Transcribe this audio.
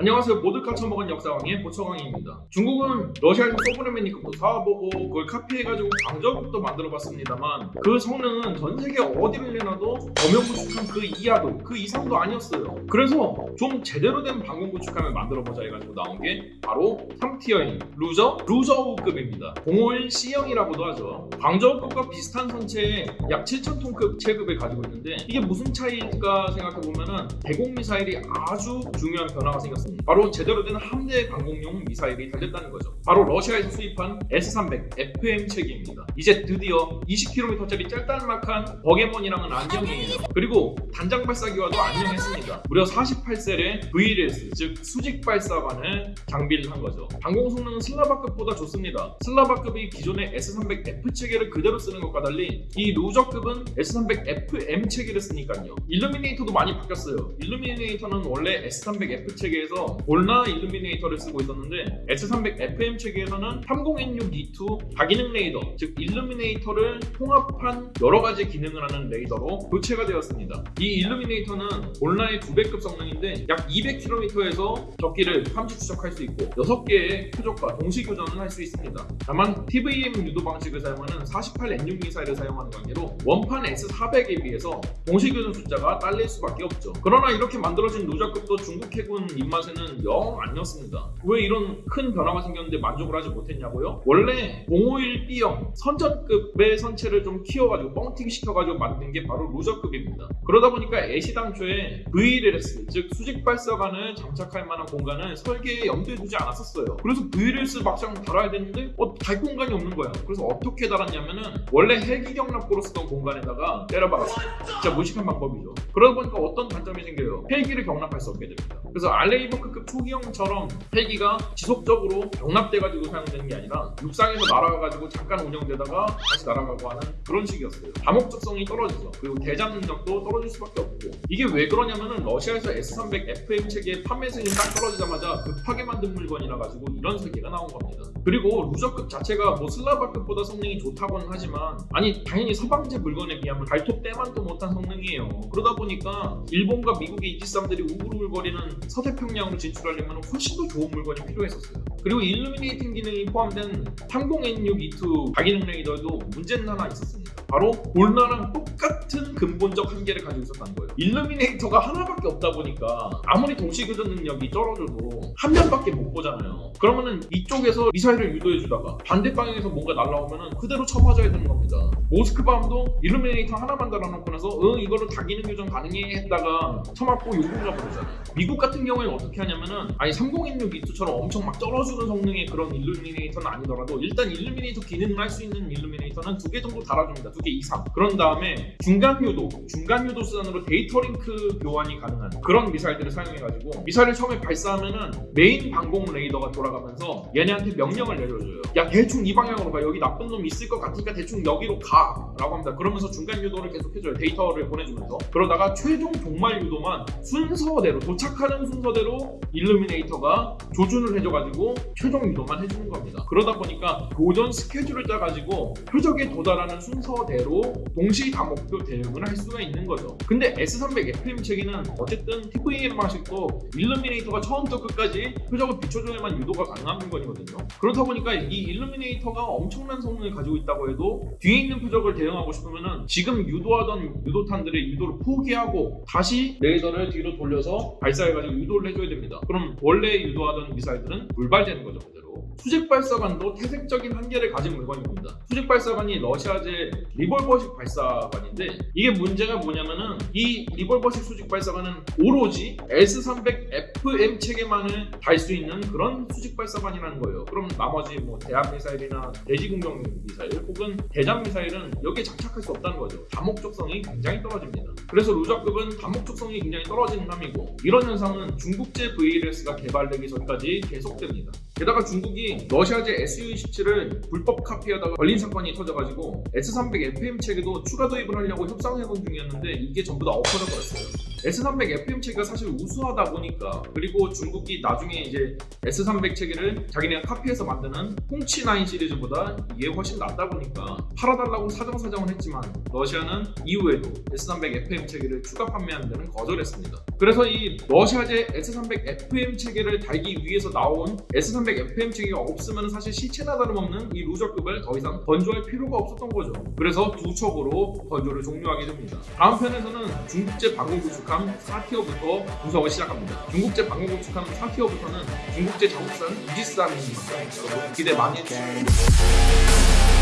안녕하세요. 모두카 처먹은 역사왕의 보처광입니다. 중국은 러시아에서 소브레메니급도 사와보고 그걸 카피해가지고 강저급도 만들어봤습니다만 그 성능은 전 세계 어디를 내놔도 범용 구축함 그 이하도 그 이상도 아니었어요. 그래서 좀 제대로 된 방공 구축함을 만들어보자 해가지고 나온 게 바로 3티어인 루저 루저우급입니다. 051 C형이라고도 하죠. 광저우급과 비슷한 선체에 약 7,000톤급 체급을 가지고 있는데 이게 무슨 차이일까 생각해보면 은 대공 미사일이 아주 중요한 변화가 생겼습니다. 바로 제대로 된 함대 강공용 미사일이 달렸다는 거죠. 바로 러시아에서 수입한 S-300 FM 체계입니다. 이제 드디어 20km짜리 짤짤막한 버게몬이랑은 안녕이에요. 그리고 단장 발사기와도 안녕했습니다. 무려 48셀의 VLS 즉 수직 발사관을 장비를 한 거죠. 방공 성능은 슬라바급보다 좋습니다. 슬라바급이 기존의 S-300F 체계를 그대로 쓰는 것과 달리 이 루저급은 S-300FM 체계를 쓰니까요. 일루미네이터도 많이 바뀌었어요. 일루미네이터는 원래 S-300F 체계에서 볼나 일루미네이터를 쓰고 있었는데 S300FM 체계에서는 30N6E2 다기능 레이더 즉 일루미네이터를 통합한 여러 가지 기능을 하는 레이더로 교체가 되었습니다. 이 illuminator는 볼나의 2배급 성능인데 약 200km에서 적기를 함지 추적할 수 있고 6개의 표적과 동시 교전을 할 수 있습니다. 다만 TVM 유도 방식을 사용하는 48N6 미사일을 사용하는 관계로 원판 S400에 비해서 동시 교전 숫자가 딸릴 수밖에 없죠. 그러나 이렇게 만들어진 루저급도 중국 해군 입맛에 는 영 아니었습니다. 왜 이런 큰 변화가 생겼는데 만족을 하지 못했냐고요? 원래 051B형 선전급의 선체를 좀 키워가지고 뻥튀기 시켜가지고 만든 게 바로 루저급입니다. 그러다 보니까 애시당초에 VLS 즉 수직 발사관을 장착할 만한 공간을 설계에 염두에 두지 않았었어요. 그래서 VLS 막상 달아야 되는데 어, 달 공간이 없는 거야. 그래서 어떻게 달았냐면은 원래 헬기 경납고로 쓰던 공간에다가 때려박았어요. 진짜 무식한 방법이죠. 그러다 보니까 어떤 단점이 생겨요. 헬기를 경납할 수 없게 됩니다. 그래서 알레이 버크급 초기형처럼 헬기가 지속적으로 경납돼가지고 사용되는 게 아니라 육상에서 날아가가지고 잠깐 운영되다가 다시 날아가고 하는 그런 식이었어요. 다목적성이 떨어지죠. 그리고 대장 능력도 떨어질 수밖에 없고 이게 왜 그러냐면은 러시아에서 S300 FM 체계 판매 승인 딱 떨어지자마자 급하게 만든 물건이라 가지고 이런 세계가 나온 겁니다. 그리고 루저급 자체가 뭐 슬라바급보다 성능이 좋다고는 하지만 아니 당연히 서방제 물건에 비하면 발톱 때만도 못한 성능이에요. 그러다 보니까 일본과 미국의 이지삼들이 우글우글거리는 서태평양으로 진출하려면 훨씬 더 좋은 물건이 필요했었어요. 그리고 일루미네이팅 기능이 포함된 30N6E2 다기능 레이더에도 문제는 하나 있었습니다. 바로 볼나랑 똑같은 근본적 한계를 가지고 있었다는 거예요. 일루미네이터가 하나밖에 없다 보니까 아무리 동시 교전 능력이 떨어져도 한 면밖에 못 보잖아요. 그러면은 이쪽에서 미사일을 유도해주다가 반대 방향에서 뭔가 날라오면은 그대로 쳐맞아야 되는 겁니다. 모스크바함도 일루미네이터 하나만 달아놓고 나서 응 이거로 다기능 교전 가능해 했다가 쳐맞고 요금가 버리잖아요. 미국 같은 경우에는 어떻게 하냐면은 아니 3016E2처럼 엄청 막 떨어 주는 성능의 그런 일루미네이터는 아니더라도 일단 일루미네이터 기능을 할 수 있는 일루미네이터는 두 개 정도 달아줍니다. 두 개 이상. 그런 다음에 중간 유도, 중간 유도 수단으로 데이터 링크 교환이 가능한 그런 미사일들을 사용해가지고 미사일을 처음에 발사하면은 메인 방공 레이더가 돌아가면서 얘네한테 명령을 내려줘요. 야 대충 이 방향으로 가. 여기 나쁜 놈 있을 것 같으니까 대충 여기로 가. 라고 합니다. 그러면서 중간 유도를 계속 해줘요. 데이터를 보내주면서. 그러다가 최종 종말 유도만 순서대로 도착하는 순서대로 illuminator가 조준을 해줘가지고 최종 유도만 해주는 겁니다. 그러다 보니까 교전 스케줄을 짜가지고 표적에 도달하는 순서대로 동시 다목표 대응을 할 수가 있는 거죠. 근데 S300 FM 체계는 어쨌든 TVM 방식도 일루미네이터가 처음부터 끝까지 표적을 비춰줘야만 유도가 가능한 물건이거든요. 그렇다 보니까 이 일루미네이터가 엄청난 성능을 가지고 있다고 해도 뒤에 있는 표적을 대응하고 싶으면은 지금 유도하던 유도탄들의 유도를 포기하고 다시 레이더를 뒤로 돌려서 발사해가지고 유도를 해줘야 됩니다. 그럼 원래 유도하던 미사일들은 불발 되는 거죠 그대로. 수직 발사관도 태색적인 한계를 가진 물건입니다. 수직 발사관이 러시아제 리볼버식 발사관인데 이게 문제가 뭐냐면은 이 리볼버식 수직 발사관은 오로지 S300FM 체계만을 달 수 있는 그런 수직 발사관이라는 거예요. 그럼 나머지 뭐 대함 미사일이나 대지 공격 미사일 혹은 대잠 미사일은 여기에 장착할 수 없다는 거죠. 다목적성이 굉장히 떨어집니다. 그래서 루저급은 다목적성이 굉장히 떨어지는 함이고 이런 현상은 중국제 VLS가 개발되기 전까지 계속됩니다. 게다가 중국이 러시아제 SU-27을 불법 카피하다가 걸린 사건이 터져가지고 S300 FM 체계도 추가 도입을 하려고 협상해본 중이었는데 이게 전부 다 엎어져 버렸어요. S300 FM 체계가 사실 우수하다 보니까 그리고 중국이 나중에 이제 S300 체계를 자기네가 카피해서 만드는 홍치9 시리즈보다 이게 훨씬 낫다 보니까 팔아달라고 사정사정은 했지만 러시아는 이후에도 S300 FM 체계를 추가 판매하는 데는 거절했습니다. 그래서 이 러시아제 S300 FM 체계를 달기 위해서 나온 S300 FM 체계가 없으면 사실 시체나 다름없는 이 루저급을 더 이상 건조할 필요가 없었던 거죠. 그래서 두 척으로 건조를 종료하게 됩니다. 다음 편에서는 중국제 방공 구축 함 4티어부터 분석을 시작합니다. 중국제 방공 구축함 4티어부터는 중국제 자국산 이지스함이니까 여러분 기대 많이 해주시고